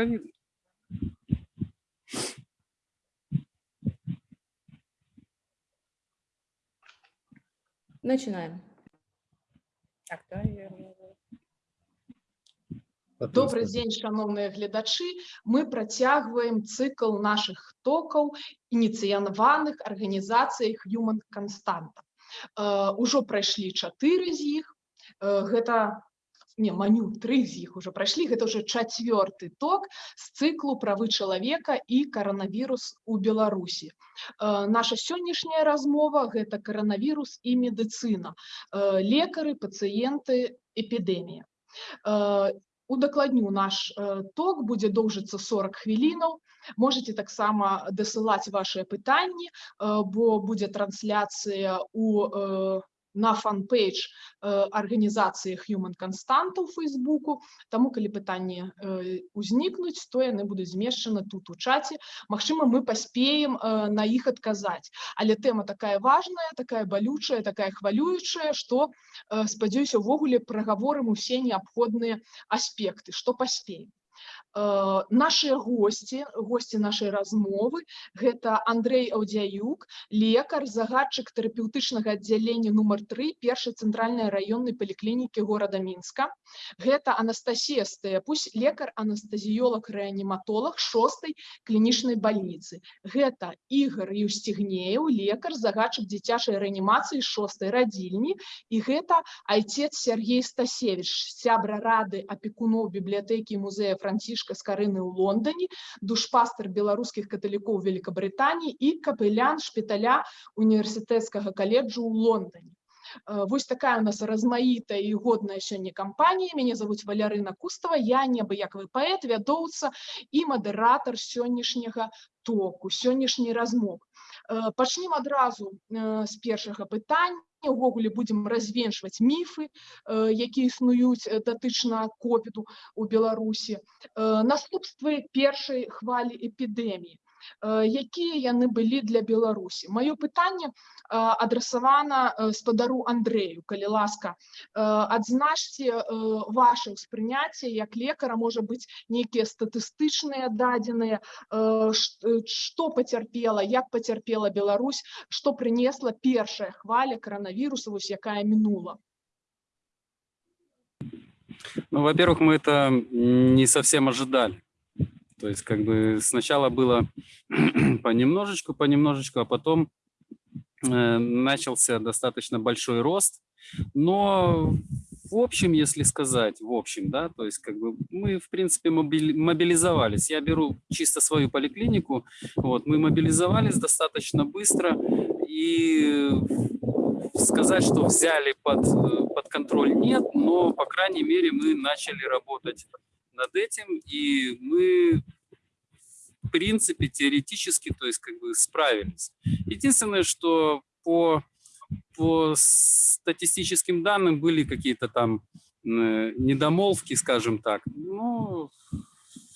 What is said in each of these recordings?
ковида. Начинаем. Так, да, я... Добрый дзень шановныя гледачы мы працягваем цыкл наших токаў ініцыянаваных арганізацый human константа ўжо прайшлі чатыры з іх гэта не маню тры з іх уже прайшлі гэта уже чацвёрты ток з цыклу правы чалавека і каранавірус у беларусі наша сённяшняя размова гэта каранавірус і медыцына лекары пацыенты эпідэмія удакладню наш э, ток будзе доўжыцца 40 хвілінаў можете таксама дасылаць ваши пытанні э, бо будзе трансляцыя у э, на фан-пейдж арганізацыі Human Constanta ў фейсбуку. Таму калі пытанні узнікнуць то яны будуць змешчаны тут у чаце. Магчыма мы паспеем на іх адказаць. Але тэма такая важная такая балючая такая хвалюючая што спадзяюся увогуле прагаворым усе неабходныя аспекты што паспеем. Э, наши гости гости нашей размовы гэта Андрей Аўдзяюк лекар загадчык тэрапеўтычнага аддзялення нумар 3 першай цэнтральнай раённай паліклінікі горада мінска гэта Анастасія стэпусь лекар анестазіёлог рэаніматолог шостой клінічнай больніцы гэта Ігор Юсцігнеў лекар загадчык дзіцячай рэанімацыі шостой радзільні і гэта айцец Сергей Стасевич сябра рады апекуноў бібліятэкі музея францішка францішка скарыны ў Лондоне душпастер беларускіх каталікоў Великабрытаніі і капелян шпіталя універсітэцкага каледжу ў Лондоне э, Вось такая у нас размаітая і годная сёння кампанія мяне зовут Валярына Кустава я неабыякавы паэт вядоўца і мадэратар сённяшняга току сённяшняй размовы пачнем адразу э, з першага пытання увогуле будзем развенчваць міфы э, якія існуюць датычна ковіду у беларусі наступствы першай хвалі эпідэміі якія яны былі для беларусі маё пытанне адрасавана спадару андрею калі ласка адзначце ваше ўспрыняцце як лекара можа быць нейкія статыстычныя дадзеныя што пацярпела як пацярпела Беларусь што прынесла першая хваля коронавіруса вось якая мінула Ну, во-первых, мы это не совсем ожидали. То есть как бы сначала было понемножечку, понемножечку, а потом э, начался достаточно большой рост. Но в общем, если сказать, в общем, да, то есть как бы мы, в принципе, мобилизовались. Я беру чисто свою поликлинику, вот, мы мобилизовались достаточно быстро и сказать, что взяли под, под контроль нет, но, по крайней мере, мы начали работать над этим, и мы в принципе теоретически, то есть как бы справились. Единственное, что по, по статистическим данным были какие-то там недомолвки, скажем так. Ну,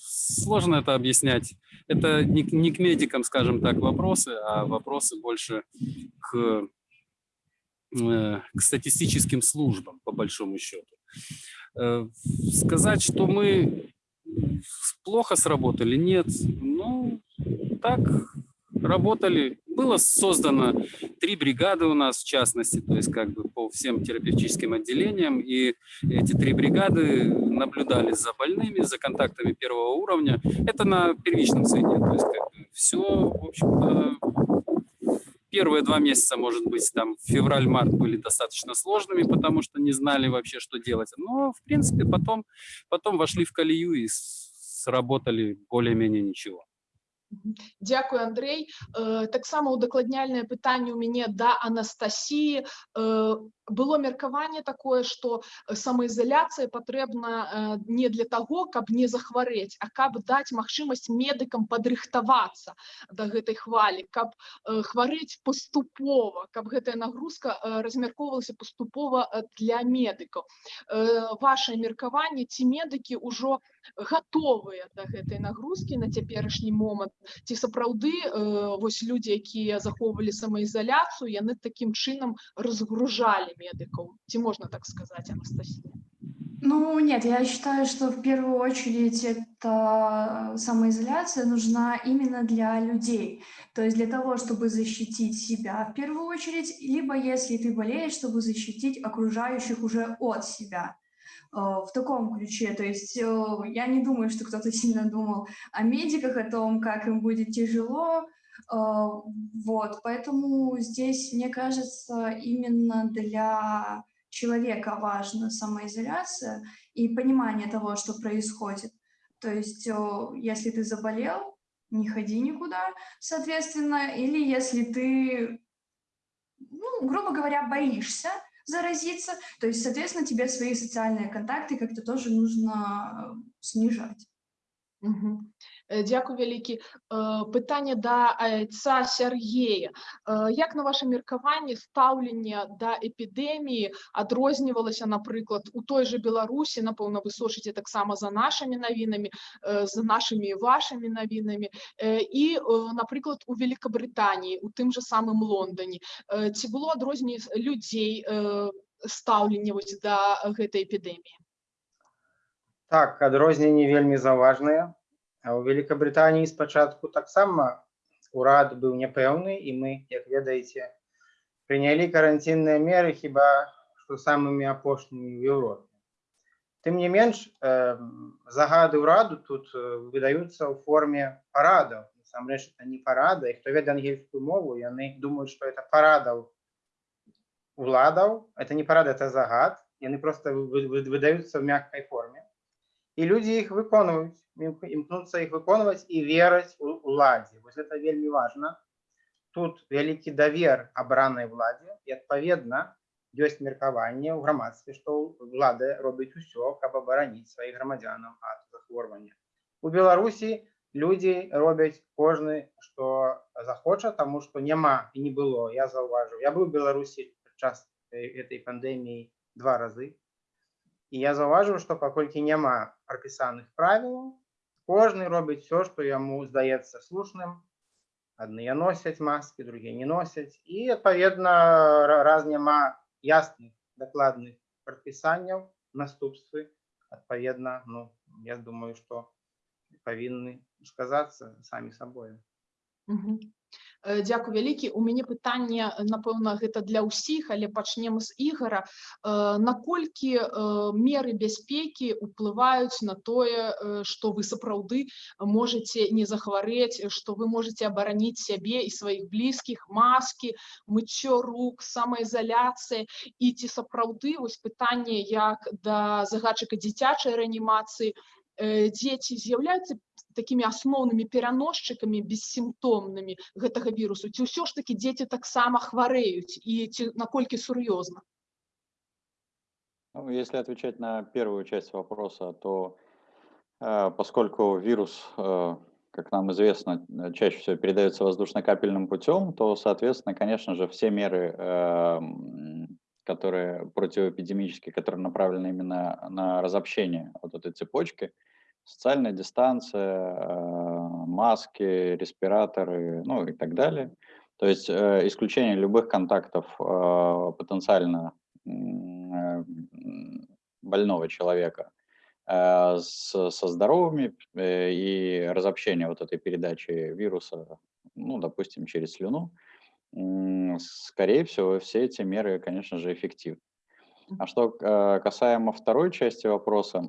сложно это объяснять. Это не, не к медикам, скажем так, вопросы, а вопросы больше к, к статистическим службам, по большому счету. Э, сказать, что мы плохо сработали, нет. Ну, так, работали. Было создано три бригады у нас, в частности, то есть как бы по всем терапевтическим отделениям. И эти три бригады наблюдали за больными, за контактами первого уровня. Это на первичном среде. То есть как бы все, в общем-то, первые два месяца, может быть, там февраль-март были достаточно сложными, потому что не знали вообще, что делать. Но, в принципе, потом, потом вошли в колею и сработали более-менее ничего. Дякую Андрей э, таксама удакладняльнае пытанне у мяне да Анастасіі э, было меркаванне такое что самаізаляцыя патрэбна не для того каб не захварэць а каб даць магчымасць медыкам падрыхтавацца до гэтай хвалі каб хварэць паступова каб гэтая нагрузка размяркоўвалася паступова для медыкаў. Ваше меркаванне ці медыкі ўжо готовыя до гэтай нагрузкі на цяперашні момант ці сапраўды вось людзі якія захоўвалі самаізаляцыю яны такім чынам разгружалі медыкаў ці можна так сказаць Анастасія Ну, нет, я считаю, что в первую очередь эта самоизоляция нужна именно для людей. То есть для того, чтобы защитить себя в первую очередь, либо если ты болеешь, чтобы защитить окружающих уже от себя. Э, В таком ключе. То есть э, я не думаю, что кто-то сильно думал о медиках, о том, как им будет тяжело. Э, Вот, поэтому здесь, мне кажется, именно для человека важна самоизоляция и понимание того, что происходит. То есть, о, если ты заболел, не ходи никуда, соответственно, или если ты, ну, грубо говоря, боишься заразиться, то есть, соответственно, тебе свои социальные контакты как-то тоже нужно э, снижать. Мгм. Е, Дякую вялікі. Е, Питання да айца Сергея. Е, Як на ваше меркаванне стаўленне да эпідэміі адрознівалася, напрыклад, у той жа Беларусі, напэўна, вы сочыце таксама за нашымі навінамі, за нашымі і вашымі навінамі, і, напрыклад, у Великабрытаніі, у тым жа самым Лондане. Е, Ці было адрозненне людзей стаўленне вось да гэтай эпідэміі? Так, адрозненні вельмі заўважныя. А ў Великабрытаніі спачатку таксама урад быў няпэўны і мы, як ведаеце, прынялі каранцінныя меры хіба што самымі апошнімі ў Еўропе. Тым не менш, э, загады ўраду тут э, выдаюцца ў форме парадаў. Насамрэч это не парада, і хто ведае ангельскую мову, яны думаюць, што это парадаў уладаў. Это не парада, это загад. Яны проста вы- вы- выдаюцца ў мяккай форме. І людзі іх выконваюць, ім- імкнуцца іх выконваць і вераць у уладзе. Вось гэта вельмі важна. Тут вялікі давер абранай владзе і адпаведна ёсць меркаванне ў грамадстве, што ўлада робіць усё, каб абараніць сваіх грамадзянаў ад захворвання. У Беларусі людзі робяць кожны, што захоча, таму што няма і не было. Я заўважыў. Я быў у Беларусі падчас э, этой пандэміі два разы. І я заўважыў, што паколькі няма прапісаных правілаў, кожны робіць все, што яму здаецца слушным. Адныя носяць маскі, другія не носяць. І адпаведна, ра- раз няма ясных дакладных прадпісанняў, наступствы, адпаведна, ну, я думаю, што павінны сказацца самі сабою. Мгм. Е, Дякую вялікі. У мяне пытанне, е, напэўна, гэта для ўсіх, але пачнем з ігара. Е, Наколькі меры бяспекі ўплываюць на тое, што вы сапраўды можаце не захварэць, што вы можаце абараніць сябе і сваіх блізкіх, маскі, мыццё рук, самаізаляцыя і ці сапраўды вось пытанне як да загадчыка дзіцячай рэанімацыі, э, дзеці з'яўляюцца такімі асноўнымі пераносчыкамі бессімптомнымі гэтага вірусу ці ўсё ж такі дзеці таксама хварэюць і ці наколькі сур'ёзна Ну, если отвечать на первую часть вопроса, то э, поскольку вирус, э, как нам известно, э, чаще всего передается воздушно-капельным путем, то, соответственно, конечно же, все меры, э, м, которые противоэпидемические, которые направлены именно на разобщение вот этой цепочки, социальная дистанция, э, маски, респираторы, ну и так далее. То есть э, исключение любых контактов э, потенциально больного человека с- со здоровыми и разобщение вот этой передачи вируса, ну, допустим, через слюну, скорее всего, все эти меры, конечно же, эффективны. А что касаемо второй части вопроса,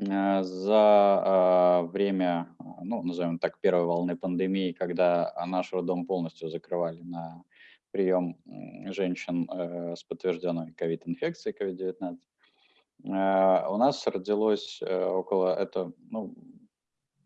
за э, время, э, ну, назовем так, первой волны пандемии, когда наш роддом полностью закрывали на прием женщин э, с подтвержденной ковид-инфекцией, COVID-19, э, у нас родилось э, около, это, ну,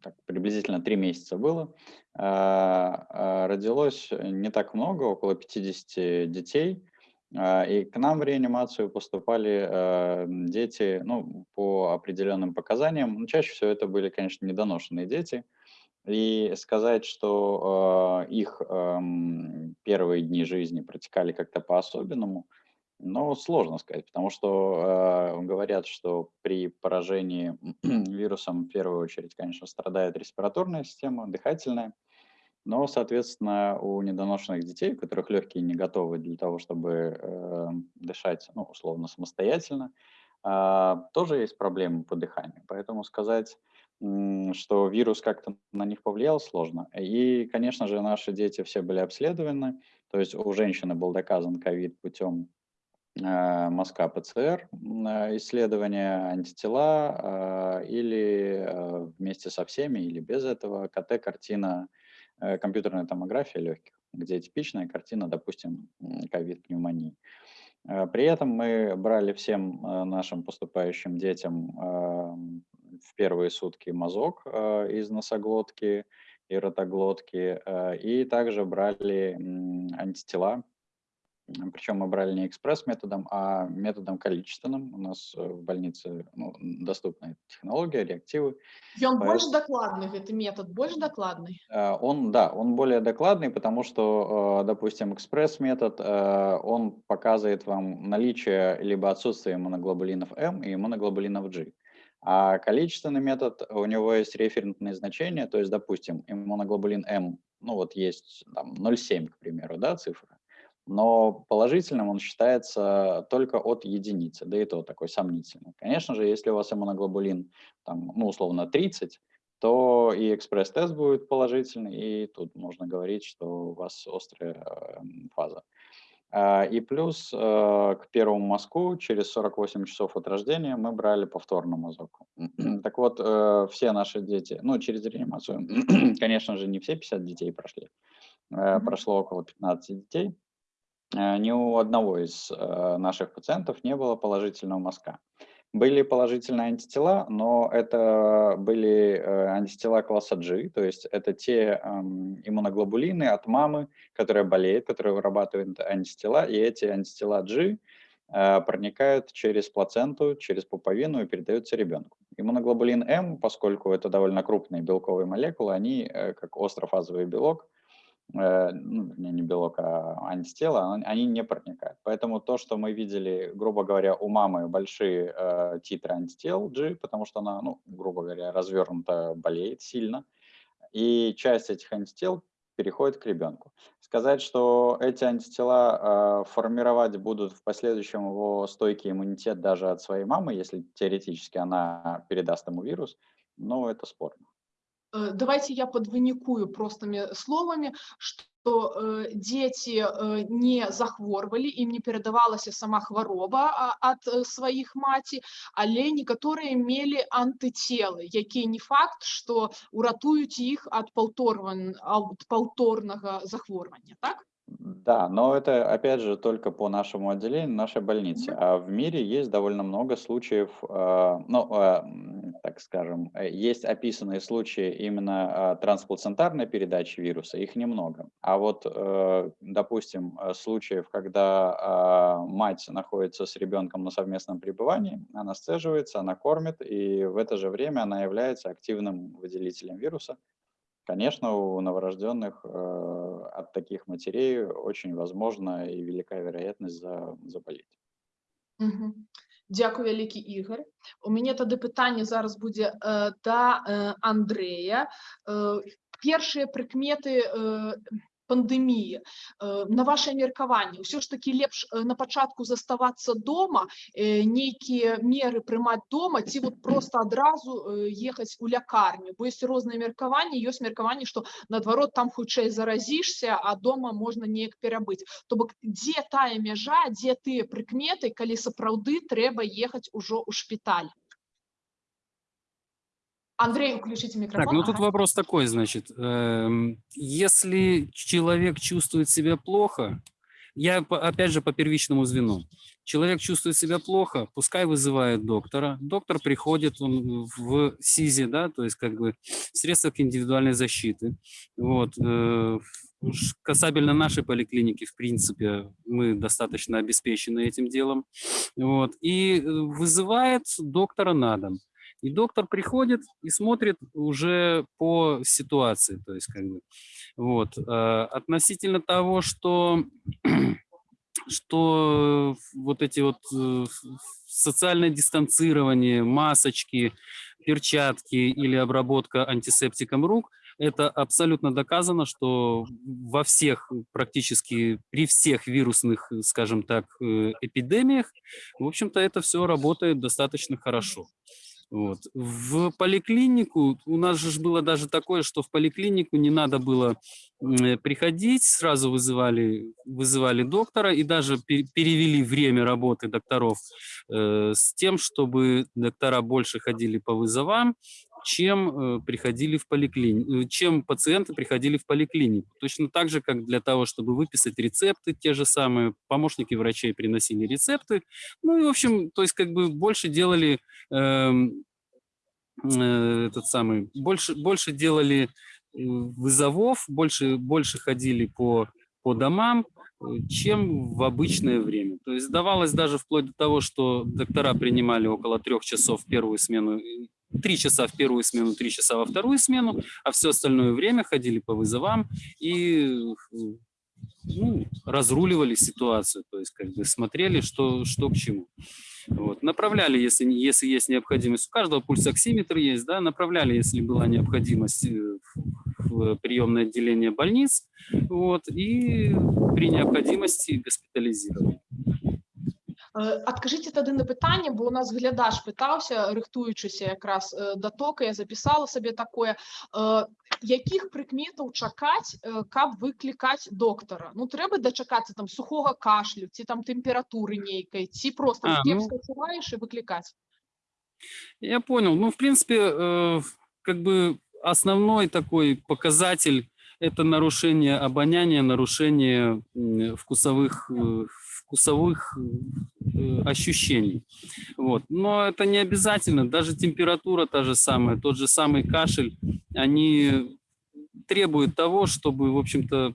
так, приблизительно три месяца было, э, э, родилось не так много, около 50 детей, И к нам в реанимацию поступали э, дети, ну, по определенным показаниям. Ну, чаще всего это были, конечно, недоношенные дети. И сказать, что э, их первые дни жизни протекали как-то по-особенному, ну, сложно сказать, потому что говорят, что при поражении вирусом в первую очередь, конечно, страдает респираторная система, дыхательная. Но, соответственно, у недоношенных детей, у которых легкие не готовы для того, чтобы э, дышать, ну, условно, самостоятельно, а, тоже есть проблемы по дыханию. Поэтому сказать, что вирус как-то на них повлиял, сложно. И, конечно же, наши дети все были обследованы. То есть у женщины был доказан ковид путем э, мазка ПЦР э, исследования антитела э, или э, вместе со всеми или без этого КТ-картина, э, компьютерная томография легких, где типичная картина, допустим, ковид-пневмонии. Э, При этом мы брали всем э, нашим поступающим детям эм, в первые сутки мазок э, из носоглотки и ротоглотки, э, и также брали антитела причем мы брали не экспресс-методом, а методом количественным. У нас э, в больнице ну, доступна технология, реактивы. Ён Поэт- больш дакладны гэты метод больш дакладны Э, Он, да, он более докладный, потому что, э, допустим, экспресс-метод, он показывает вам наличие либо отсутствие иммуноглобулинов М и иммуноглобулинов G. А количественный метод, у него есть референтные значения, то есть, допустим, иммуноглобулин М, ну вот есть там 0,7, к примеру, да, цифра, но положительным он считается только от единицы, да и то такой сомнительный. Конечно же, если у вас иммуноглобулин, там, ну, условно, 30, то и экспресс-тест будет положительный, и тут можно говорить, что у вас острая э, фаза. А, И плюс э, к первому мазку через 48 часов от рождения мы брали повторно мазок. Так вот, э, все наши дети, ну, через реанимацию, конечно же, не все 50 детей прошли, Э, прошло около 15 детей. Э, Ни у одного из э, наших пациентов не было положительного мазка. Были положительные антитела, но это были э, антитела класса G, то есть это те эм, иммуноглобулины от мамы, которая болеет, которая вырабатывает антитела, и эти антитела G проникают через плаценту, через пуповину и передаются ребенку. Иммуноглобулин М, поскольку это довольно крупные белковые молекулы, они как острофазовый белок, ну, вернее, не белок, а антитела, он- они не проникают. Поэтому то, что мы видели, грубо говоря, у мамы большие э, титры антител G, потому что она, ну, грубо говоря, развернута, болеет сильно, и часть этих антител переходит к ребенку. Сказать, что эти антитела э, формировать будут в последующем его стойкий иммунитет даже от своей мамы, если теоретически она передаст ему вирус, ну, это спорно. Э, Давайте я подвынікую простыми словами, что э, дети э, не захворвалі, ім не перадавалася сама хвароба а, ад э, сваіх маці, але некаторыя мелі антытелы, якія не факт, што уратуюць іх ад паўторван- ад паўторнага захворвання, так? Да, но это, опять же, только по нашему отделению, нашей больнице. А в мире есть довольно много случаев, э, ну, э, так скажем, э, есть описанные случаи именно э, трансплацентарной передачи вируса, их немного. А вот, э, допустим, э, случаев, когда мать находится с ребенком на совместном пребывании, она сцеживается, она кормит, и в это же время она является активным выделителем вируса, Конечно, у новорожденных э, от таких матерей очень возможна и велика вероятность за, заболеть. Мгм. Дзякуй вялікі ігор у мяне тады пытанне зараз будзе э, да э, Андрэя э, першыя прыкметы э, пандэміі э, на ваше меркаванне ўсё ж такі лепш э, на пачатку заставацца дома э, нейкія меры прымаць дома ці вот просто адразу э, ехаць у лякарню бо ёсць розныя меркаванні ёсць меркаванне што наадварот там хутчэй заразішся а дома можна неяк перабыць то бок дзе тая мяжа дзе тыя прыкметы калі сапраўды трэба ехаць ужо ў шпіталь Андрей включите микрофон Так, ну тут Ага. вопрос такой, значит, эм, если человек чувствует себя плохо, я опять же по первичному звену. Человек чувствует себя плохо, пускай вызывает доктора. Доктор приходит он в СИЗе, да, то есть как бы в средствах индивидуальной защиты. Вот. э, Касабельно нашей поликлиники, в принципе, мы достаточно обеспечены этим делом. Вот. И э, вызывает доктора на дом. И доктор приходит и смотрит уже по ситуации, то есть как бы вот э, относительно того, что что вот эти вот э, социальное дистанцирование, масочки, перчатки или обработка антисептиком рук, это абсолютно доказано, что во всех, практически при всех вирусных, скажем так, э, эпидемиях, в общем-то, это все работает достаточно хорошо. Вот. В поликлинику, у нас же было даже такое, что в поликлинику не надо было э, приходить, сразу вызывали, вызывали доктора и даже перевели время работы докторов э, с тем, чтобы доктора больше ходили по вызовам, чем э, приходили в поликлинику, э, чем пациенты приходили в поликлинику. Точно так же, как для того, чтобы выписать рецепты, те же самые помощники врачей приносили рецепты. Ну и, в общем, то есть как бы больше делали эм, э, этот самый, больше, больше делали э, вызовов, больше, больше ходили по, по домам, чем в обычное время. То есть давалось даже вплоть до того, что доктора принимали около трех часов первую смену три часа в первую смену, три часа во вторую смену, а все остальное время ходили по вызовам и ну, разруливали ситуацию, то есть как бы смотрели, что, что к чему. Вот. Направляли, если, если есть необходимость. У каждого пульсоксиметр есть, да, направляли, если была необходимость э, в приемное отделение больниц, вот, и при необходимости госпитализировали. Адкажыце тады на пытанне бо у нас глядач пытаўся рыхтуючыся якраз да тока я запісала сабе такое якіх прыкметаў чакаць каб выклікаць доктара ну трэба дачакацца там сухога кашлю ці там тэмпературы нейкай ці просто А, ну. скачуваеш і выклікаць Я понял. Ну, в принципе, э, как бы основной такой показатель – это нарушение обоняния, нарушение м, вкусовых, э, вкусовых э, ощущений. Вот. Но это не обязательно. Даже температура та же самая, тот же самый кашель, они требуют того, чтобы, в общем-то,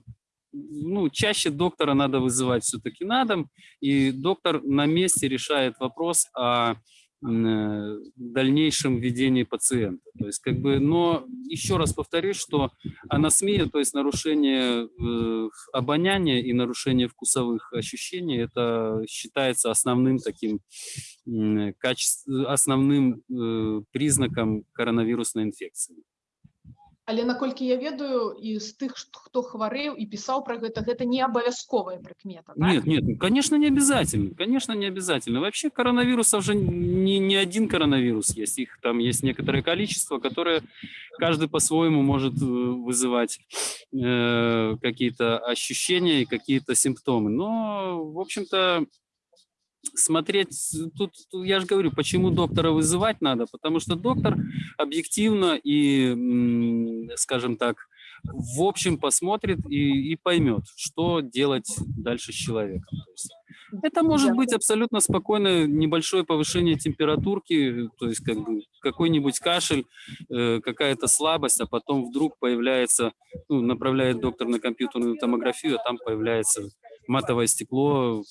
ну, чаще доктора надо вызывать все-таки на дом, и доктор на месте решает вопрос о Э, дальнейшем ведении пациента. То есть, как бы, но еще раз повторюсь, что анасмия, то есть нарушение э, обоняния и нарушение вкусовых ощущений, это считается основным таким э, качеств, основным э, признаком коронавирусной инфекции але наколькі я ведаю і з тых хто хварэў і пісаў про гэта гэта не абавязковая прыкмета так? нет нет конечно не обязательно конечно не обязательно вообще коронавирусов же не, не один коронавирус есть их там есть некоторое количество которое каждый по-своему может э, вызывать э, какие-то ощущения и какие-то симптомы но в общем-то смотреть, тут, тут я же говорю, почему доктора вызывать надо, потому что доктор объективно и, скажем так, в общем посмотрит и, и поймет, что делать дальше с человеком. То есть это может быть абсолютно спокойно небольшое повышение температурки, то есть как бы какой-нибудь кашель, э, какая-то слабость, а потом вдруг появляется, ну, направляет доктор на компьютерную томографию, а там появляется матовое стекло,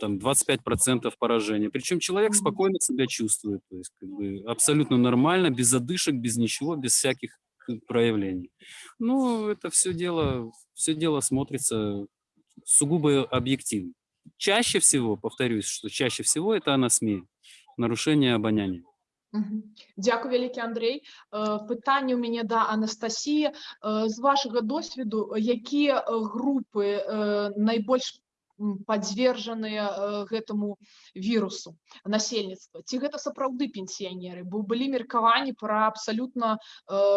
там 25% поражения. Причем человек спокойно себя чувствует, то есть как бы абсолютно нормально, без задышек, без ничего, без всяких э, проявлений. Ну, это все дело, все дело смотрится сугубо объективно. Чаще всего, повторюсь, что чаще всего это анасмия, нарушение обоняния. Дякую вялікі Андрей пытанне у мяне да Анастасіі з вашага досведу якія групы найбольш подвержаныя э, гэтаму вірусу насельніцтва ці гэта сапраўды пенсіянеры бо былі меркаванні пра абсалютна э,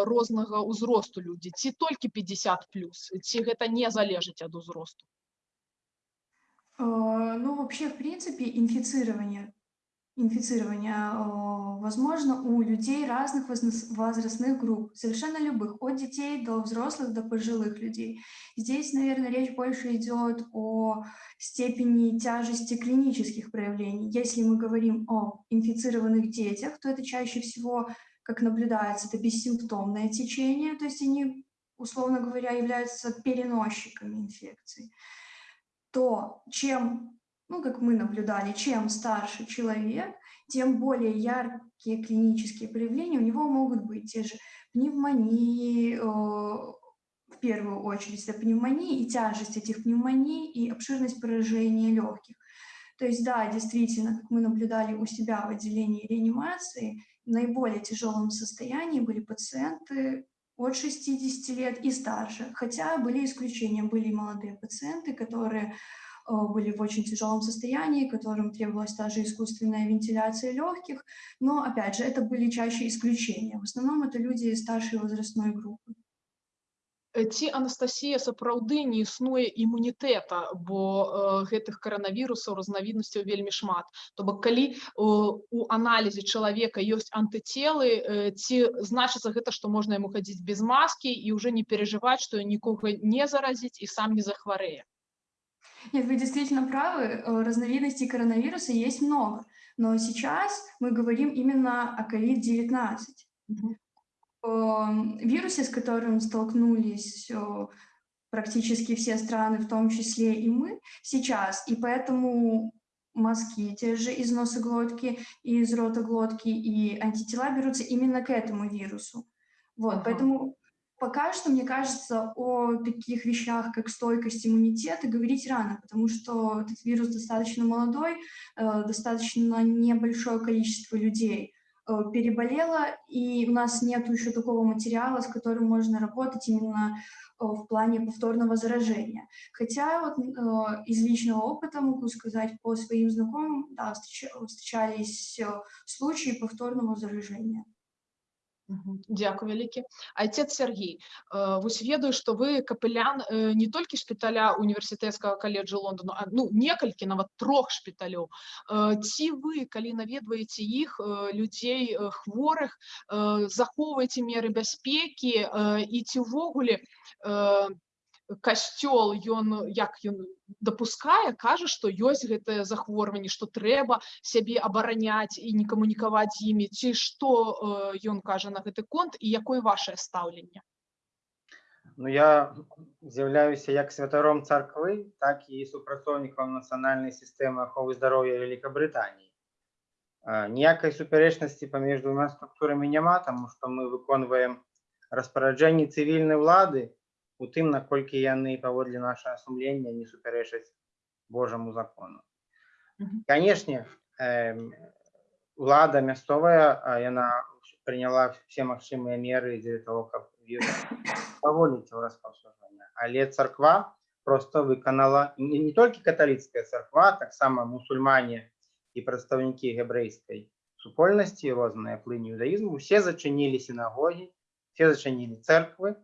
рознага ўзросту людзі ці толькі 50 плюс ці гэта не залежыць ад узросту э, ну вообще в принципе инфицирование инфицирования возможно у людей разных возрастных групп, совершенно любых, от детей до взрослых, до пожилых людей. Здесь, наверное, речь больше идет о степени тяжести клинических проявлений. Если мы говорим о инфицированных детях, то это чаще всего, как наблюдается, это бессимптомное течение, то есть они, условно говоря, являются переносчиками инфекции. То чем ну, как мы наблюдали, чем старше человек, тем более яркие клинические проявления у него могут быть те же пневмонии, э, в первую очередь, это пневмонии и тяжесть этих пневмоний и обширность поражения легких. То есть, да, действительно, как мы наблюдали у себя в отделении реанимации, в наиболее тяжелом состоянии были пациенты от 60 лет и старше. Хотя были исключения, были молодые пациенты, которые были в очень тяжелом состоянии, которым требовалась даже искусственная вентиляция легких. Но, опять же, это были чаще исключения. В основном это люди старшей возрастной группы. Э, Ці Анастасія сапраўды не існуе імунітэта, бо э, гэтых каранавірусаў разнавіднасцяў вельмі шмат. То бок калі э, у аналізе чалавека ёсць антыцелы, э, ці значыцца гэта, што можна яму хадзіць без маскі і ўжо не перажываць, што нікога не заразіць і сам не захварэе. Нет, вы действительно правы, э, разновидностей коронавируса есть много, но сейчас мы говорим именно о COVID-19. Мгм. Эм, вирусе, с которым столкнулись э, практически все страны, в том числе и мы сейчас, и поэтому мазки те же из носоглотки, и из ротоглотки, и антитела берутся именно к этому вирусу. Вот, Ага. поэтому пока что, мне кажется, о таких вещах, как стойкость иммунитета, говорить рано, потому что этот вирус достаточно молодой, э, достаточно небольшое количество людей э, переболело, и у нас нет еще такого материала, с которым можно работать именно э, в плане повторного заражения. Хотя вот из личного опыта могу сказать по своим знакомым, да, встреч- встречались случаи повторного заражения. Дзякуй вялікі. Айцец Сергій, э, вось ведаю, што вы капелян э, не толькі шпіталя універсітэцкага каледжа Лондону, а ну некалькі нават трох шпіталёў. Э, Ці вы, калі наведваеце іх э, людзей э, хворых, э, захоўваеце меры бяспекі э, і ці ўвогуле э, касцёл ён як ён дапускае кажа што ёсць гэтае захворванне што трэба сябе абараняць і не камунікаваць з імі ці што э, ён кажа на гэты конт і якое вашее стаўленне Ну, я з'яўляюся як святаром царквы, так і супрацоўнікам нацыянальнай сістэмы аховы здароўя Вялікабрытаніі. А, Ніякай супярэчнасці паміж двума структурамі няма, таму што мы выконваем распараджэнні цывільнай улады у тым, наколькі яны паводле нашага сумлення не супярэчаць Божаму закону. Мгм. Канешне, эм, улада мясцовая, а, яна прыняла все магчымыя меры дзеля того, каб вірус паволіць его распаўсюджвання. Але царква просто выканала не, не толькі каталіцкая царква, таксама мусульмане і прадстаўнікі габрэйскай супольнасці, розныя плыні іудаізму, усе зачынілі сінагогі, все зачынілі церквы,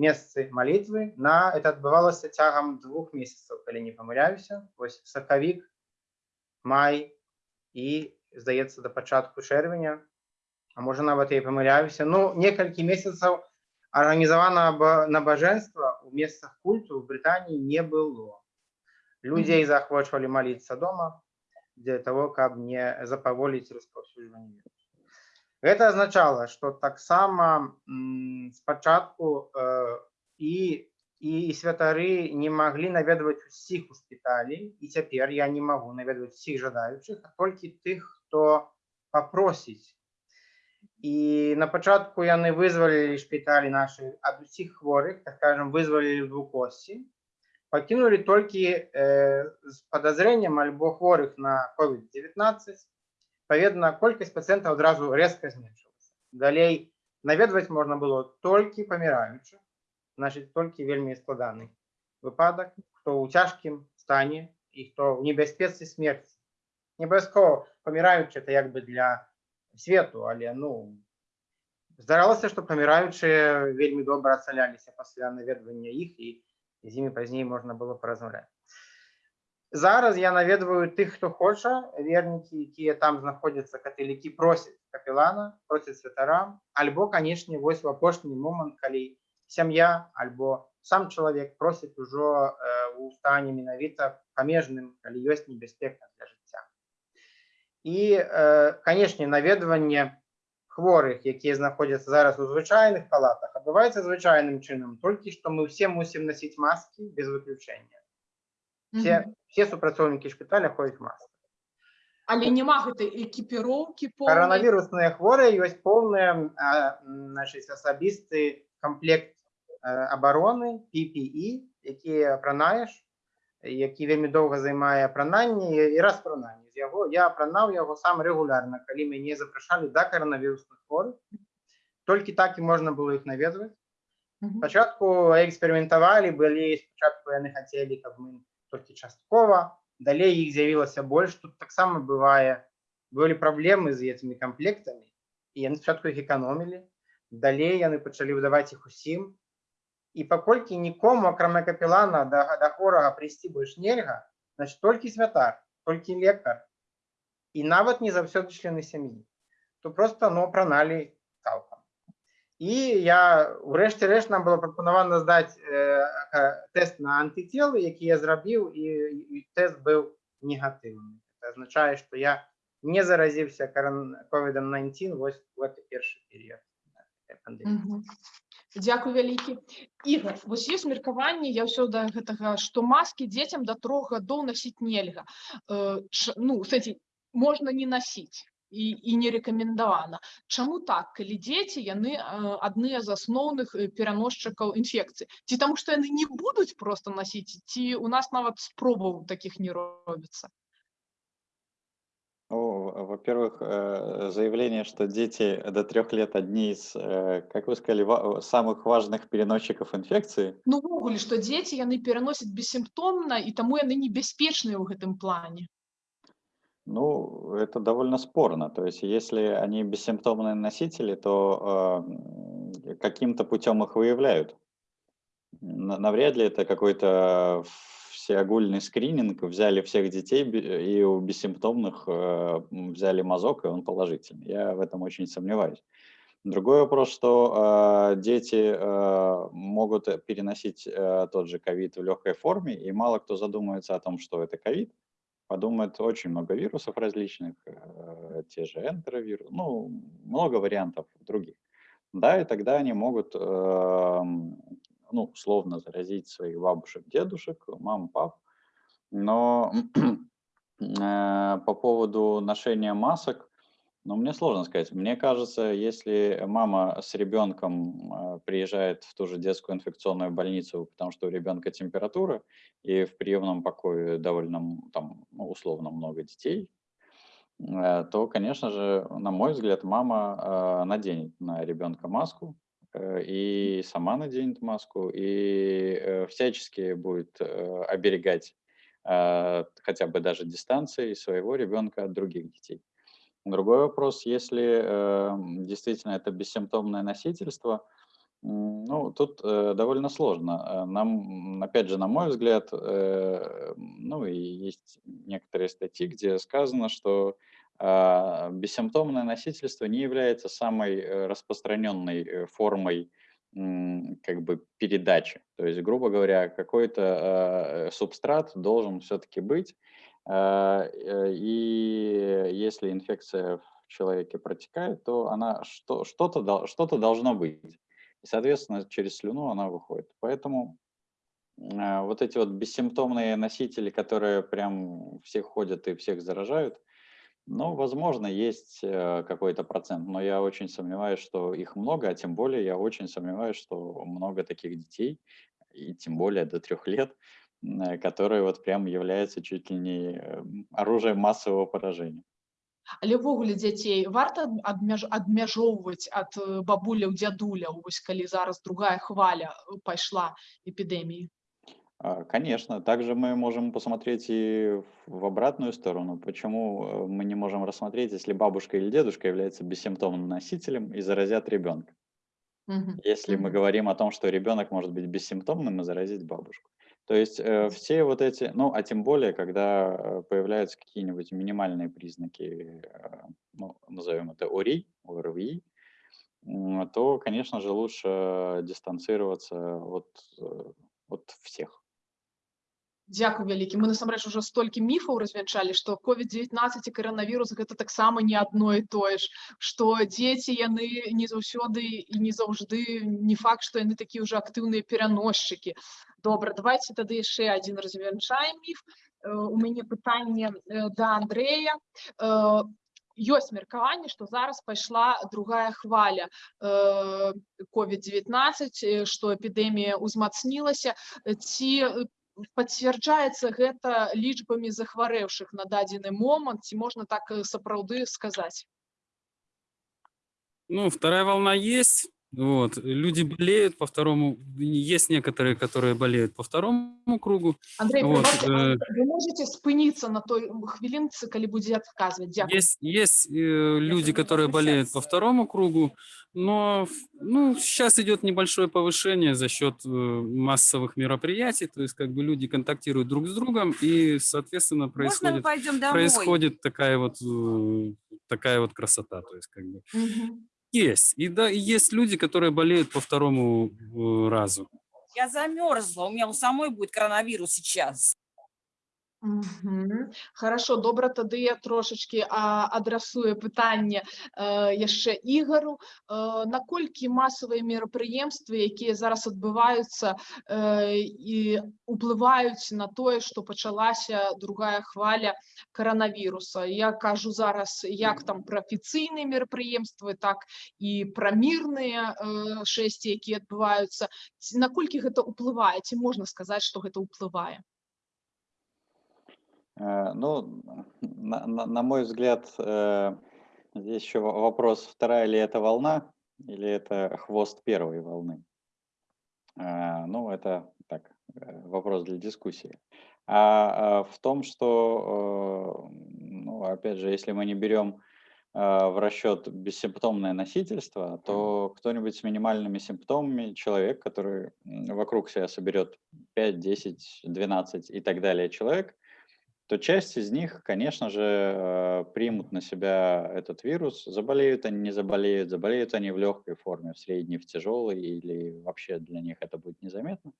месцы малітвы на это адбывалася цягам двух месяцаў, калі не памыляюся. Вось сакавік, май і здаецца да пачатку чэрвеня, а можа нават я і памыляюся. Ну некалькі месяцаў арганізаванага набажэнства ў месцах культу ў Брытаніі не было. Людзей захвочвалі маліцца дома для того, каб не запаволіць распаўсюджванне вірусу. Гэта азначала, што таксама м, спачатку э, і і святары не маглі наведваць усіх у шпіталі і цяпер я не магу наведваць усіх жадаючых, а толькі тых, хто папросіць і на пачатку яны вызвалілі шпіталі нашы ад усіх хворых так скажем вызвалілі двукосці пакінулі толькі э, з падазрэннем альбо хворых на covid-19 паведна колькасць пацыентаў адразу резка зменшылася далей наведваць можна было толькі паміраючых значит толькі вельмі складаны выпадак хто ў цяжкім стане і хто ў небяспецы смерці не абавязкова паміраючы это як бы для свету але ну здаралася што паміраючыя вельмі добра ацаляліся пасля наведвання іх і з імі пазней можна было паразмаўляць зараз я наведваю тых хто хоча вернікі якія там знаходзяцца каталікі просяць капелана просяць святара альбо канешне вось у апошні момант калі сям'я альбо сам чалавек просіць ужо э, у стане менавіта памежным калі ёсць небяспека для жыцця і э, канешне наведванне хворых якія знаходзяцца зараз у звычайных палатах адбываецца звычайным чынам толькі што мы все мусім насіць маскі без выключэння все, Мгм. все супрацоўнікі шпіталя ходзяць маскі але няма гэтай экіпіроўкі поўнай Коронавірусныя хворыя ёсць поўны значыць асабісты камплект э, абароны PPE, які апранаеш, які вельмі доўга займае апрананне і і распрананне з яго. Я апранаў яго сам рэгулярна, калі мяне запрашалі да каранавірусных хворых. Толькі так і можна было іх наведваць. Мгм. Спачатку эксперыментавалі былі спачатку яны хацелі каб мы толькі часткова далей іх з'явілася больш тут таксама бывае былі праблемы з гэтымі камплектамі і яны спачатку іх эканомілі далей яны пачалі выдаваць іх усім і паколькі нікому акрамя капелана да, да хворага прыйсці больш нельга значит толькі святар толькі лекар і нават не заўсёды члены сям'і то просто ну апраналі цалкам І я врешті решт нам було пропоновано здати е, э, э, тест на антитіли, який я зробив, і, і тест був негативний. Це означає, що я не заразився COVID-19 ось в цей перший період пандеміі. Угу. Дякую вялікі Ігор вось ёсць меркаванне я ўсё да гэтага што маскі дзецям да трох гадоў насіць нельга э, ну сэнсе можна не насіць і, і не рэкамендавана Чаму так калі дзеці яны э, адныя з асноўных э, пераносчыкаў інфекцыі ці таму што яны не будуць просто насіць ці у нас нават спробаў такіх не робіцца Ну, во-первых, э, заявление, что дети до трех лет одни из, э, как вы сказали, ва- самых важных переносчиков инфекции, Ну увогуле што дзеці яны пераносяць бессімптомна і таму яны небяспечныя ў гэтым плане ну, это довольно спорно. То есть, если они бессимптомные носители, то э, каким-то путем их выявляют. На- Навряд ли это какой-то всеогульный скрининг, взяли всех детей и у бессимптомных э, взяли мазок, и он положительный. Я в этом очень сомневаюсь. Другой вопрос, что э, дети э, могут переносить э, тот же ковид в легкой форме, и мало кто задумывается о том, что это ковид. Подумает очень много вирусов различных, э, те же энтеровирусы, ну, много вариантов других. Да, и тогда они могут, эм, ну, условно заразить своих бабушек, дедушек, мам, пап. Но э, по поводу ношения масок, ну, мне сложно сказать. Мне кажется, если мама с ребенком э, приезжает в ту же детскую инфекционную больницу, потому что у ребенка температура, и в приемном покое довольно, там, ну, условно много детей, э, то, конечно же, на мой взгляд, мама э, наденет на ребенка маску, э, и сама наденет маску, и э, всячески будет э, оберегать хотя бы даже дистанции своего ребенка от других детей. Другой вопрос, если э, действительно это бессимптомное носительство, ну, тут э, довольно сложно. Э, Нам, опять же, на мой взгляд, э, ну, и есть некоторые статьи, где сказано, что а, бессимптомное носительство не является самой э, распространенной э, формой как бы передачи. То есть, грубо говоря, какой-то э, субстрат должен все-таки быть, а, э, и если инфекция в человеке протекает, то она что, что-то, дол- что-то должно быть. И, соответственно, через слюну она выходит. Поэтому а, вот эти вот бессимптомные носители, которые прям всех ходят и всех заражают, ну, возможно, есть э, какой-то процент, но я очень сомневаюсь, что их много, а тем более я очень сомневаюсь, что много таких детей, и тем более до трех лет, м, э, которые вот прям являются чуть ли не э, оружием массового поражения. але ўвогуле дзяцей варта ад- адмяж, адмяжоўваць ад э, бабуляў дзядуляў вось калі зараз другая хваля э, пайшла эпідэміі А, Конечно, также мы можем посмотреть и в в обратную сторону. Почему э, мы не можем рассмотреть, если бабушка или дедушка является бессимптомным носителем и заразят ребенка? Мгм. Если мы Мгм. говорим о том, что ребенок может быть бессимптомным и заразить бабушку. То есть э, все вот эти, ну, а тем более, когда э, появляются какие-нибудь минимальные признаки, э, ну, назовем это ОРИ, ОРВИ, м, то, конечно же, лучше дистанцироваться от, э, от всех. Дзякуй вялікі мы насамрэч уже столькі міфаў развянчалі што covid-19 і каранавірус гэта таксама не адно і тое ж што дзеці яны не заўсёды і не заўжды не факт што яны такія ўжо актыўныя пераносчыкі добра давайте тады яшчэ адзін развянчаем міф Э, у мяне пытанне э, да Андрэя Э, ёсць меркаванне што зараз пайшла другая хваля э, covid-19 э, што эпідэмія ўзмацнілася Э, ці э, пацвярджаецца гэта лічбамі захварэўшых на дадзены момант ці можна так э, сапраўды сказаць Ну, вторая волна есть. вот. Люди болеют по второму, есть некоторые, которые болеют по второму кругу. Андрей, Вот, э, ви можете спинитися на той хвилинці, коли буде відказувати. Дякую. Есть, есть э, люди, которые болеют по второму кругу, но ну, сейчас идет небольшое повышение за счет э, массовых мероприятий, то есть как бы люди контактируют друг с другом, и, соответственно, происходит, происходит такая вот э, такая вот красота, то есть как бы Мгм. Есть. И да, есть люди, которые болеют по второму э, разу. Я замерзла, у меня у самой будет коронавирус сейчас. Мгм. Хорошо, добре, тоді я трошечки а, адресую питання е, яще Ігору. Е, наколькі масові мероприємства, які зараз відбуваються е, і впливають на те, що почалася друга хвиля коронавіруса. Я кажу зараз як там про офіційні мероприємства, так і про мирні е, шесті, які відбуваються. Ці- Наколькі це впливає? Ці можна сказати, що це впливає? Э, Ну, на, на- на мой взгляд, э, здесь еще во- вопрос, вторая ли это волна или это хвост первой волны. Э, Ну, это так, вопрос для дискуссии. А в том, что, ну, опять же, если мы не берем в расчет бессимптомное носительство, то кто-нибудь с минимальными симптомами, человек, который вокруг себя соберет 5, 10, 12 и так далее человек, то часть из них, конечно же, э, примут на себя этот вирус. Заболеют они, не заболеют, заболеют они в легкой форме, в средней, в тяжелой, или вообще для них это будет незаметно.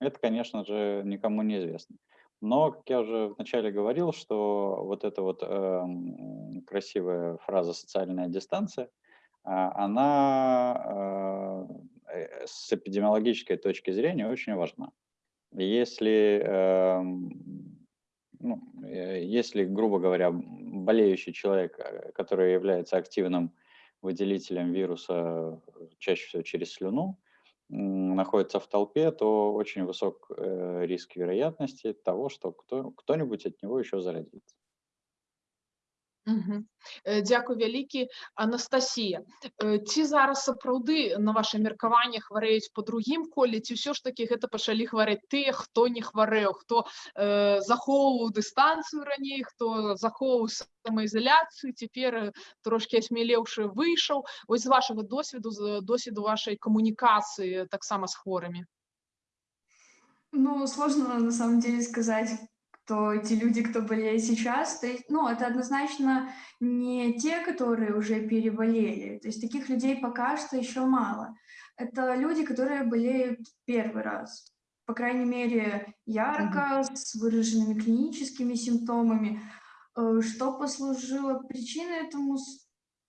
Это, конечно же, никому не известно. Но, как я уже вначале говорил, что вот эта вот эм, красивая фраза «социальная дистанция», а, она э, э, с эпидемиологической точки зрения очень важна. Если, эм, ну, э, если, грубо говоря, болеющий человек, э, который является активным выделителем вируса, чаще всего через слюну, находится в толпе, то очень высок э, риск вероятности того, что кто, кто-нибудь от него еще заразится. Мгм. Е, Дякую вялікі. Анастасія, е, ці зараз сапраўды на ваше меркаванне хварэюць по другім коле ці ўсё ж таки гэта пачалі хварэць тыя хто не хварэў хто э, захоўваў дыстанцыю раней хто захоўваў самаізаляцыю цяпер э, трошки асмелеўшы выйшаў ось з вашага досведу з досведу вашай камунікацыі таксама з хворымі Ну, сложно на самом деле сказать, кто эти люди, кто болеет сейчас. То есть, ну, это однозначно не те, которые уже переболели. То есть таких людей пока что еще мало. Это люди, которые болеют первый раз. По крайней мере, ярко, с выраженными клиническими симптомами. Э, Что послужило причиной этому,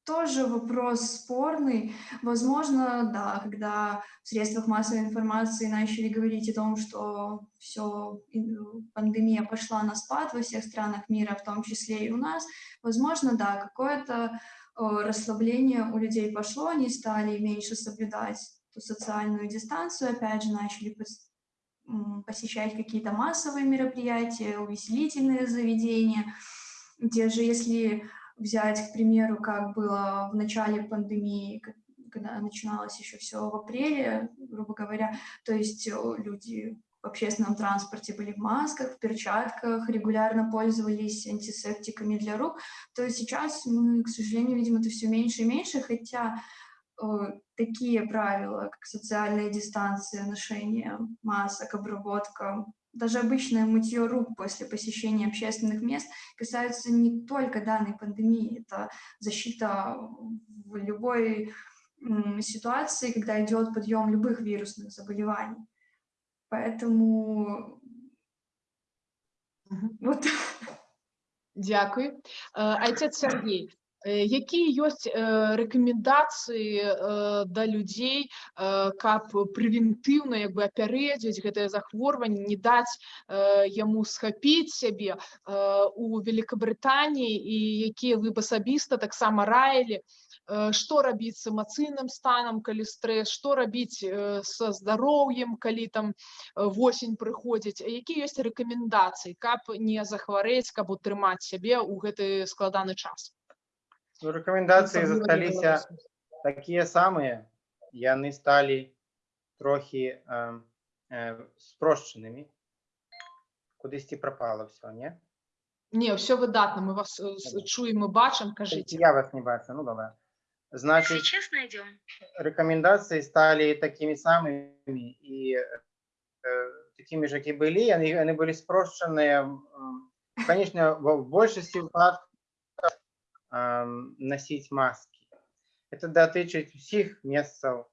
тоже вопрос спорный. Возможно, да, когда в средствах массовой информации начали говорить о том, что все, пандемия пошла на спад во всех странах мира, в том числе и у нас, возможно, да, какое-то расслабление у людей пошло, они стали меньше соблюдать ту социальную дистанцию, опять же, начали посещать какие-то массовые мероприятия, увеселительные заведения. Те же, если взять, к примеру, как было в начале пандемии, когда начиналось еще все в апреле, грубо говоря, то есть э, люди в общественном транспорте были в масках, в перчатках, регулярно пользовались антисептиками для рук, то сейчас мы, к сожалению, видим это все меньше и меньше, хотя э, такие правила, как социальная дистанция, ношение масок, обработка, даже обычное мытье рук после посещения общественных мест касаются не только данной пандемии, это защита в любой ситуации, когда идет подъем любых вирусных заболеваний. Поэтому вот Дякую. Е, Айцец Сергій, е, які ёсць е, рэкамендацыі е, да людзей, каб прэвентыўна як бы апярэдзіць гэтае захворванне, не даць яму схапіць сябе у Великабрытаніі і якія вы б асабіста таксама раілі, Э, што рабіць з эмацыйным станам калі стрэс што рабіць э, са здароўем калі там э, восень прыходзіць які ёсць рэкамендацыі каб не захварэць каб утрымаць сябе ў гэты складаны час Ну, рекомендации Асабліва для застались беларусаў. такие самые. яны сталі трохі э, э, спрошчанымі. Кудысьці прапала ўсё, не? Не, все выдатно, мы вас э, с- Добре. чуем и бачим, Толькі кажите. Я вас не бачу, ну добра. Значыць, Сейчас найдем. рэкамендацыі сталі такімі самымі і э, такімі ж, які былі, яны, яны былі спрошчаныя, конечно, в большасці выпадкаў эм, насіць маскі. Это датычыць усіх месцаў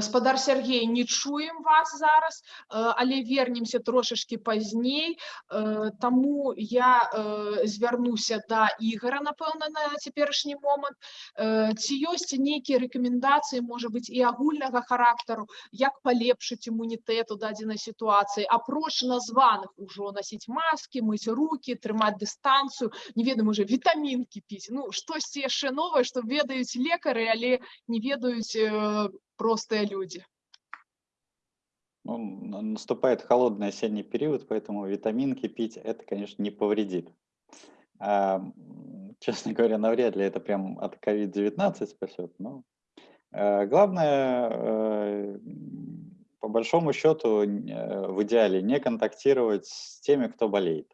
Спадар Сергей, не чуем вас зараз, э, але вернемся трошечки пазней. Э, Таму я э, звярнуся да Ігора, напэўна, на цяперашні момант. Э, Ці ёсць нейкія рэкамендацыі, можа быць, і агульнага характару, як палепшыць імунітэт у дадзенай сітуацыі, апроч названых ужо насіць маскі, мыць рукі, трымаць дыстанцыю, не ведаю, можа, вітамінкі піць. Ну, штосьці яшчэ новае, што ведаюць лекары, але не ведаюць э, простые люди. Ну, наступает холодный осенний период, поэтому витаминки пить это, конечно, не повредит. А, честно говоря, навряд ли это прям от COVID-19 спасет. Но э, главное, м, по большому счету, э, в идеале не контактировать с теми, кто болеет.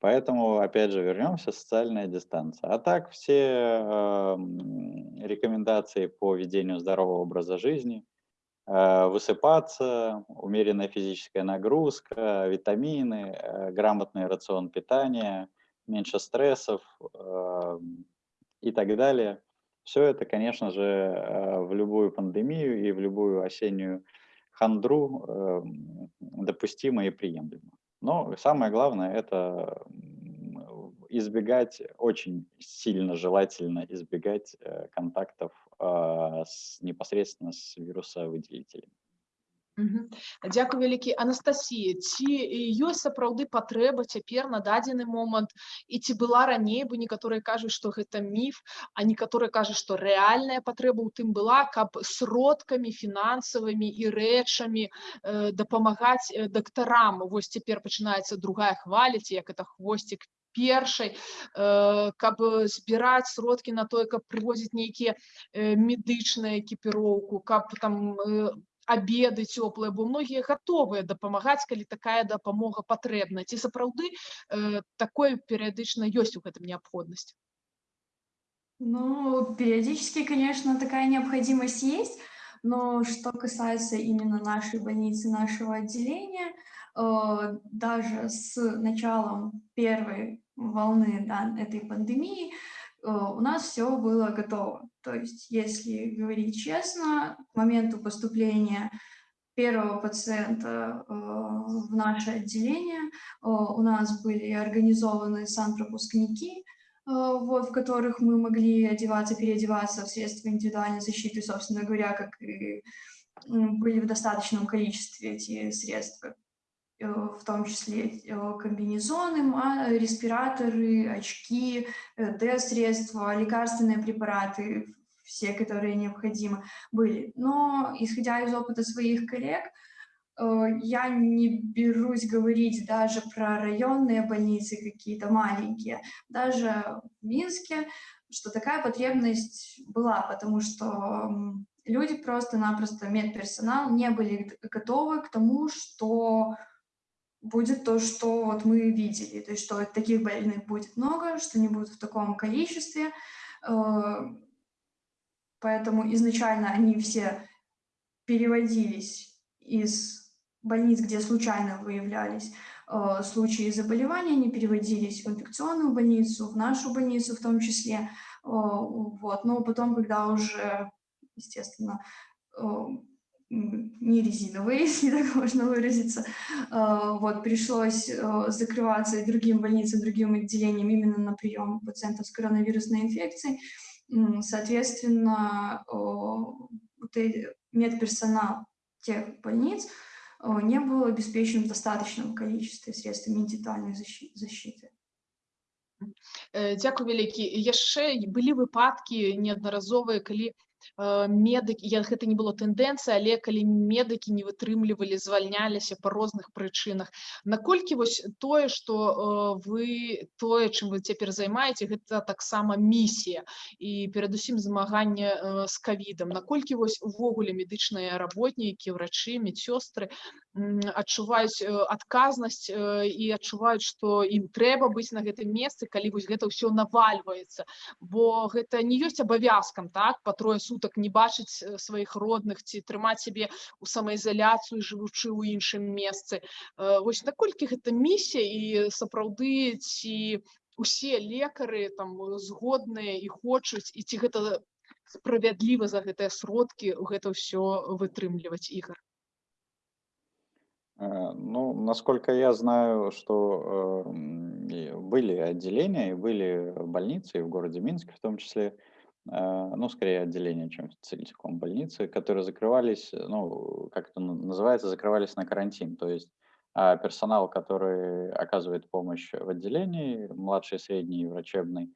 Поэтому, опять же, вернемся, социальная дистанция. А так все э, рекомендации по ведению здорового образа жизни, э, высыпаться, умеренная физическая нагрузка, витамины, э, грамотный рацион питания, меньше стрессов э, и так далее. Все это, конечно же, э, в любую пандемию и в любую осеннюю хандру э, допустимо и приемлемо. Но самое главное это избегать, очень сильно желательно избегать э, контактов а, с, непосредственно с вирусовыделителями. Дзякуй вялікі Анастасія ці ёсць сапраўды патрэба цяпер на дадзены момант і ці была раней бо некаторыя кажуць што гэта міф а некаторыя кажуць што рэальная патрэба ў тым была каб сродкамі фінансавымі і рэчамі э, дапамагаць э, дактарам вось цяпер пачынаецца другая хваля ці як это хвосцік першай э, каб збіраць сродкі на тое каб прывозіць нейкія э, медычныя экіпіроўку каб там обеды цёплыя бо многія гатовыя дапамагаць калі такая дапамога патрэбна ці сапраўды э, такое перыядычна ёсць у гэтым неабходнасць Ну, периодически, конечно, такая необходимость есть, но что касается именно нашей больницы, нашего отделения, э, даже с началом первой волны да, этой пандемии э, у нас все было готово. То есть, если говорить честно, к моменту поступления первого пациента э, в наше отделение э, у нас были организованы санпропускники, э, вот, в которых мы могли одеваться, переодеваться в средства индивидуальной защиты, собственно говоря, как и были в достаточном количестве эти средства, э, в том числе э, комбинезоны, респираторы, очки, э, Д-средства, лекарственные препараты, все, которые необходимы, были. Но, исходя из опыта своих коллег, э, я не берусь говорить даже про районные больницы какие-то маленькие, даже в Минске, что такая потребность была, потому что люди просто-напросто, медперсонал, не были готовы к тому, что будет то, что вот мы видели, то есть что таких больных будет много, что они будут в таком количестве, э, поэтому изначально они все переводились из больниц, где случайно выявлялись э, случаи заболевания, они переводились в инфекционную больницу, в нашу больницу в том числе. э, Вот. Но потом, когда уже, естественно, не резиновые, если так можно выразиться, э, вот, пришлось э, закрываться и другим больницам, другим отделениям именно на прием пациентов с коронавирусной инфекцией. М, Соответственно, э, вот эти- медперсонал тех больниц э, не был обеспечен в достаточном количестве средствами индивидуальной защи- защиты. Э, Дзякуй вялікі яшчэ і былі выпадкі неаднаразовыя калі э, медыкі я гэта не было тэндэнцыя але калі медыкі не вытрымлівалі звальняліся па розных прычынах наколькі вось тое што э, вы тое чым вы цяпер займаеце гэта таксама місія і перадусім змаганне э, з кавідам наколькі вось увогуле медычныя работнікі ўрачы медсёстры м, адчуваюць э, адказнасць э, і адчуваюць што ім трэба быць на гэтым месцы калі вось гэта ўсё навальваецца бо гэта не ёсць абавязкам так па трое сутак не бачыць э, сваіх родных ці трымаць сябе у самаізаляцыю жывучы ў іншым месцы Э, вось наколькі гэта місія і сапраўды ці усе лекары там э, згодныя і хочуць і ці гэта справядліва за гэтыя сродкі гэта ўсё вытрымліваць ігар Э, Ну, насколько я знаю, что э, м, и были отделения, и были больницы, и в городе Минске в том числе, э, ну, скорее отделения, чем целиком больницы, которые закрывались, ну, как это называется, закрывались на карантин. То есть а, персонал, который оказывает помощь в отделении, младший, средний, врачебный,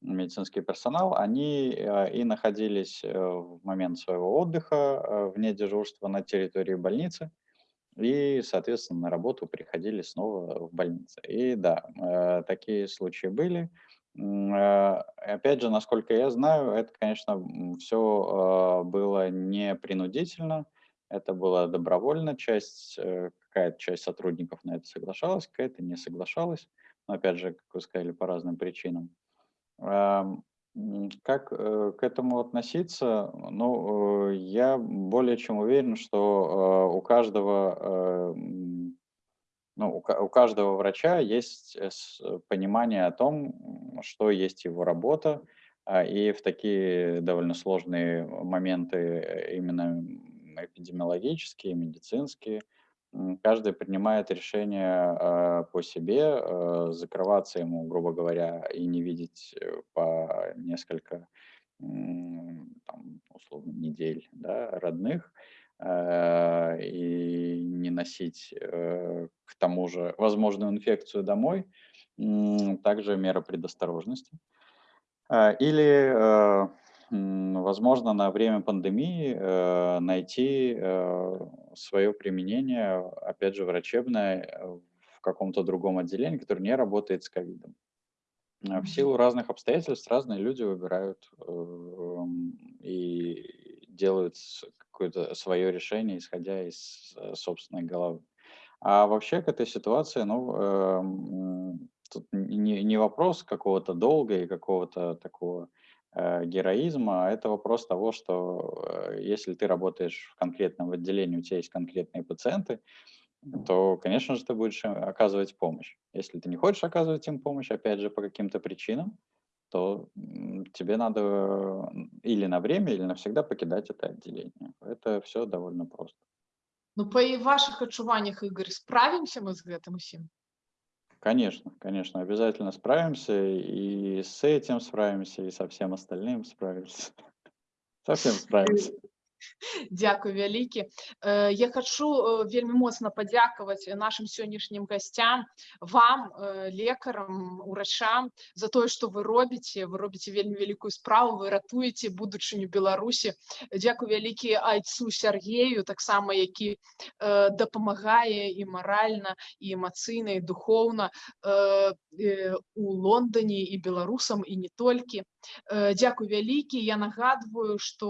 медицинский персонал, они э, и находились э, в момент своего отдыха вне дежурства на территории больницы, и, соответственно, на работу приходили снова в больнице. И да, э, такие случаи были. Э, Опять же, насколько я знаю, это, конечно, все было не принудительно, это было добровольно, часть, э, какая-то часть сотрудников на это соглашалась, какая-то не соглашалась, но, опять же, как вы сказали, по разным причинам. Как э, к этому относиться? Ну, э, я более чем уверен, что э, у каждого, э, ну, у ка- у каждого врача есть э, э, понимание о том, что есть его работа, а, и в такие довольно сложные моменты э, именно эпидемиологические, медицинские, каждый принимает решение э, по себе, э, закрываться ему, грубо говоря, и не видеть по несколько, там, условно, недель да, родных, и не носить э, к тому же возможную инфекцию домой, также мера предосторожности. Э, Или, э, возможно, на время пандемии э, найти свое применение, опять же, врачебное э, в каком-то другом отделении, которое не работает с ковидом. Э, В силу разных обстоятельств разные люди выбирают и делают какое-то свое решение, исходя из э, собственной головы. А вообще к этой ситуации, ну, эм, тут не, не вопрос какого-то долга и какого-то такого э, героизма, а это вопрос того, что э, если ты работаешь в конкретном отделении, у тебя есть конкретные пациенты, то, конечно же, ты будешь оказывать помощь. Если ты не хочешь оказывать им помощь, опять же, по каким-то причинам, то м, тебе надо м, или на время, или навсегда покидать это отделение. Это все довольно просто. Ну па і вашых адчуваннях Ігор справімся мы з гэтым усім Конечно, конечно, обязательно справимся, и с этим справимся, и со всем остальным справимся. Совсем справимся. Дзякуй вялікі Э, я хачу э, вельмі моцна падзякаваць нашим сённяшнім гасцям вам э, лекарам урачам за тое што вы робіце вы робіце вельмі вялікую справу вы ратуеце будучыню беларусі дзякуй вялікі айцу Сергею таксама які дапамагае і маральна і эмацыйна і духоўна у Лондоне і беларусам і не толькі Дзякуй вялікі. Я нагадваю, што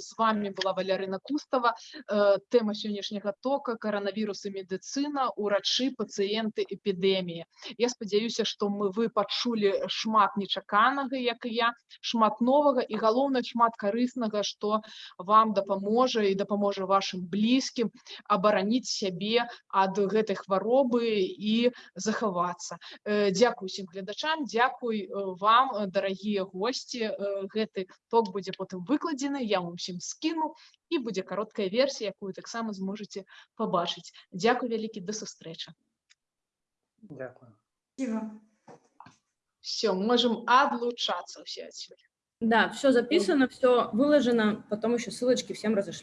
з вами была Валярына Кустава. Э, Тэма сённяшняга тока каранавірус і медыцына, урачы, пацыенты, эпідэміі. Я спадзяюся, што мы вы пачулі шмат нечаканага, як і я, шмат новага і галоўнае шмат карыснага, што вам дапаможа і дапаможа вашым блізкім абараніць сябе ад гэтай хваробы і захавацца. Э, Дзякуй усім гледачам, дзякуй э, вам, дарагія госці. Гэты ток будзе потым выкладзены, я вам усім скіну і будзе кароткая версія, якую таксама зможаце пабачыць. Дзякуй вялікі да сустрэчы. Дякую. Спасибо. Все, можем одлучаться все отсюда. Да, все записано, все выложено, потом еще ссылочки всем разошлю.